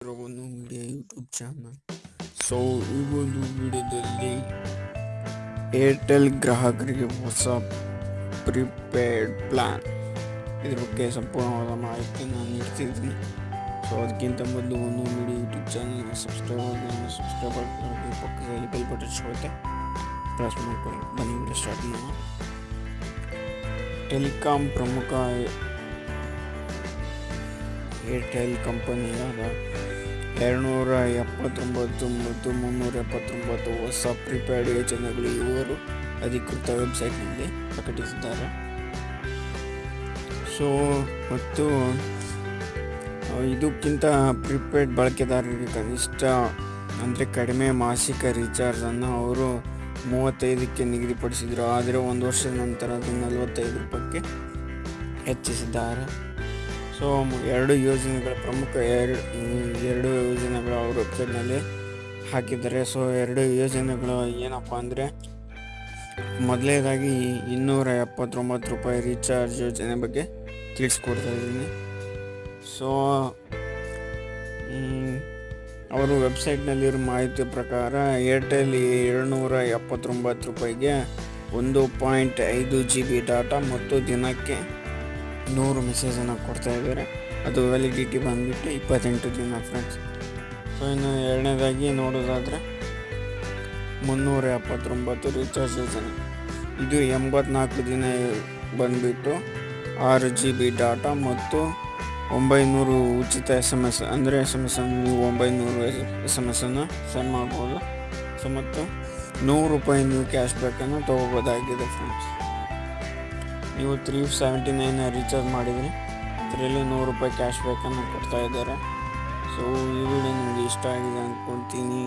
ಇರೋ ಒಂದು media YouTube channel so ಈ ಒಂದು ವಿಡಿಯೋದಲ್ಲಿ ಏರ್ಟೆಲ್ ಗ್ರಾಹಕರಿಗೆ ಹೊಸ ಪ್ರಿಪೇಯ್ಡ್ ಪ್ಲ್ಯಾನ್ ಇದ್ರ ಬಗ್ಗೆ ಸಂಪೂರ್ಣವಾದ ಮಾಹಿತಿಯನ್ನು ನೀಡ್ತಿದ್ದೀನಿ ಸೊ ಅದಕ್ಕಿಂತ ಮೊದಲು ಒಂದು ಮೀಡಿಯಾ ಯೂಟ್ಯೂಬ್ ಚಾನಲ್ಗೆ ಸಬ್ಸ್ಕ್ರೈಬ್ ಆಗಿ ಸಬ್ಸ್ಕ್ರೈಬ್ ಆಗಿ ಪಕ್ಕದಲ್ಲಿ ಬೆಲ್ ಬಟನ್ ಸಿಗುತ್ತೆ ಪ್ರೆಸ್ ಮಾಡ್ಕೊಳ್ಳಿ ಬನ್ನಿ ವಿಡಿಯೋ ಸ್ಟಾರ್ಟ್ ಮಾಡೋಣ ಟೆಲಿಕಾಂ ಪ್ರಮುಖ ಏರ್ಟೆಲ್ ಕಂಪನಿಯ ಎರಡುನೂರ ಎಪ್ಪತ್ತೊಂಬತ್ತು ಮತ್ತು ಮುನ್ನೂರ ಎಪ್ಪತ್ತೊಂಬತ್ತು ಹೊಸ ಪ್ರಿಪೇಯ್ಡ್ ಯೋಜನೆಗಳು ಇವರು ಅಧಿಕೃತ ವೆಬ್ಸೈಟ್ನಲ್ಲಿ ಪ್ರಕಟಿಸಿದ್ದಾರೆ. ಸೊ, ಮತ್ತು ಇದಕ್ಕಿಂತ ಪ್ರಿಪೇಯ್ಡ್ ಬಳಕೆದಾರರಿಗೆ ಕನಿಷ್ಠ, ಅಂದರೆ ಕಡಿಮೆ ಮಾಸಿಕ ರೀಚಾರ್ಜನ್ನು ಅವರು ಮೂವತ್ತೈದಕ್ಕೆ ನಿಗದಿಪಡಿಸಿದರು. ಆದರೆ, ಒಂದು ವರ್ಷದ ನಂತರ ಅದು ನಲವತ್ತೈದು ರೂಪಾಯಿಗೆ ಹೆಚ್ಚಿಸಿದ್ದಾರೆ. ಸೊ, ಎರಡು ಯೋಜನೆಗಳ ಪ್ರಮುಖ ಎರಡು ಎರಡು ಯೋಜನೆಗಳು ಅವ್ರ ವೆಬ್ಸೈಟ್ನಲ್ಲಿ ಹಾಕಿದ್ದಾರೆ. ಸೊ, ಎರಡು ಯೋಜನೆಗಳು ಏನಪ್ಪ ಅಂದರೆ ಮೊದಲನೇದಾಗಿ ಇನ್ನೂರ ಎಪ್ಪತ್ತೊಂಬತ್ತು ರೂಪಾಯಿ ರೀಚಾರ್ಜ್ ಯೋಜನೆ ಬಗ್ಗೆ ತಿಳಿಸ್ಕೊಡ್ತಾ ಇದ್ದೀನಿ. ಸೊ ಅವರು ವೆಬ್ಸೈಟ್ನಲ್ಲಿರೋ ಮಾಹಿತಿ ಪ್ರಕಾರ ಏರ್ಟೆಲ್ ಏಳ್ನೂರ ಎಪ್ಪತ್ತೊಂಬತ್ತು ರೂಪಾಯಿಗೆ ಒಂದು ಪಾಯಿಂಟ್ ಐದು ಜಿ ಬಿ ಡಾಟಾ ಮತ್ತು ದಿನಕ್ಕೆ ನೂರು ಮೆಸೇಜನ್ನು ಕೊಡ್ತಾ ಇದ್ದಾರೆ. ಅದು ವ್ಯಾಲಿಡಿಟಿ ಬಂದುಬಿಟ್ಟು ಇಪ್ಪತ್ತೆಂಟು ದಿನ ಫ್ರೆಂಡ್ಸ್ ಸೊ ಇನ್ನು ಎರಡನೇದಾಗಿ ನೋಡೋದಾದರೆ ಮುನ್ನೂರ ಎಪ್ಪತ್ತೊಂಬತ್ತು ರೀಚಾರ್ಜ್ ಯೋಜನೆ ಇದು ಎಂಬತ್ನಾಲ್ಕು ದಿನ ಬಂದುಬಿಟ್ಟು ಆರು ಜಿ ಬಿ ಡಾಟಾ ಮತ್ತು ಒಂಬೈನೂರು ಉಚಿತ ಎಸ್ ಎಂ ಎಸ್ ಅಂದರೆ ಎಸ್ ಎಂ ಎಸ್ ಅನ್ನು ನೀವು ಒಂಬೈನೂರು ಎಸ್ ಎಂ ಎಸ್ಸನ್ನು ಸೆಂಡ್ ಮಾಡ್ಬೋದು. ಸೊ ಮತ್ತು ನೂರು ರೂಪಾಯಿ ನೀವು ಕ್ಯಾಶ್ ಬ್ಯಾಕನ್ನು ತೊಗೋಬೋದಾಗಿದೆ ಫ್ರೆಂಡ್ಸ್ ನೀವು ತ್ರೀ ಸೆವೆಂಟಿ ನೈನ್ ರೀಚಾರ್ಜ್ ಮಾಡಿದರೆ ಅದರಲ್ಲಿ ನೂರು ರೂಪಾಯಿ ಕ್ಯಾಶ್ ಬ್ಯಾಕನ್ನು ಕೊಡ್ತಾ ಇದ್ದಾರೆ. ಸೊ ಈ ವಿಡಿಯೋ ನಿಮಗೆ ಇಷ್ಟ ಆಗಿದೆ ಅಂದ್ಕೊಳ್ತೀನಿ